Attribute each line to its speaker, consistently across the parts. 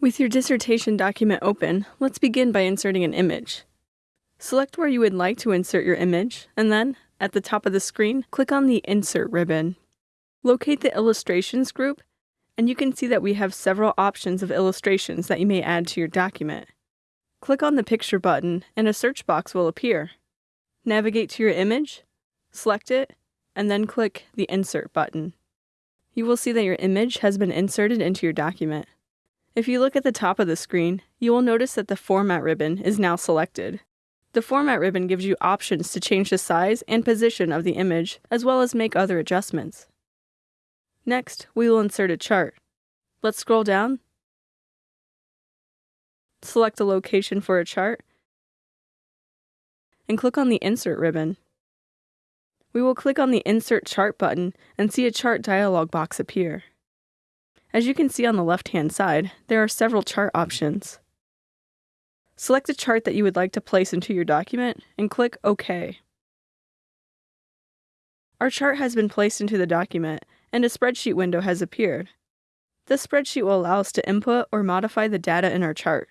Speaker 1: With your dissertation document open, let's begin by inserting an image. Select where you would like to insert your image, and then, at the top of the screen, click on the Insert ribbon. Locate the Illustrations group, and you can see that we have several options of illustrations that you may add to your document. Click on the Picture button, and a search box will appear. Navigate to your image, select it, and then click the Insert button. You will see that your image has been inserted into your document. If you look at the top of the screen, you will notice that the Format ribbon is now selected. The Format ribbon gives you options to change the size and position of the image, as well as make other adjustments. Next, we will insert a chart. Let's scroll down, select a location for a chart, and click on the Insert ribbon. We will click on the Insert Chart button and see a chart dialog box appear. As you can see on the left-hand side, there are several chart options. Select a chart that you would like to place into your document and click OK. Our chart has been placed into the document and a spreadsheet window has appeared. This spreadsheet will allow us to input or modify the data in our chart.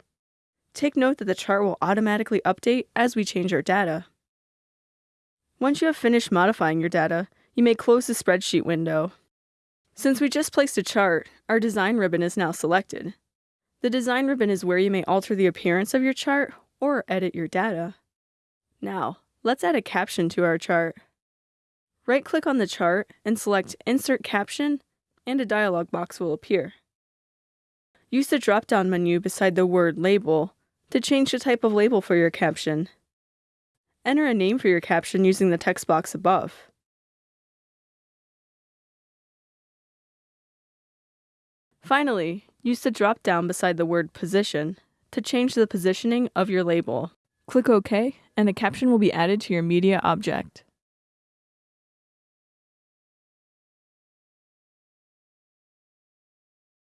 Speaker 1: Take note that the chart will automatically update as we change our data. Once you have finished modifying your data, you may close the spreadsheet window since we just placed a chart, our design ribbon is now selected. The design ribbon is where you may alter the appearance of your chart or edit your data. Now, let's add a caption to our chart. Right-click on the chart and select Insert Caption, and a dialog box will appear. Use the drop-down menu beside the word Label to change the type of label for your caption. Enter a name for your caption using the text box above. Finally, use the drop down beside the word Position to change the positioning of your label. Click OK, and a caption will be added to your media object.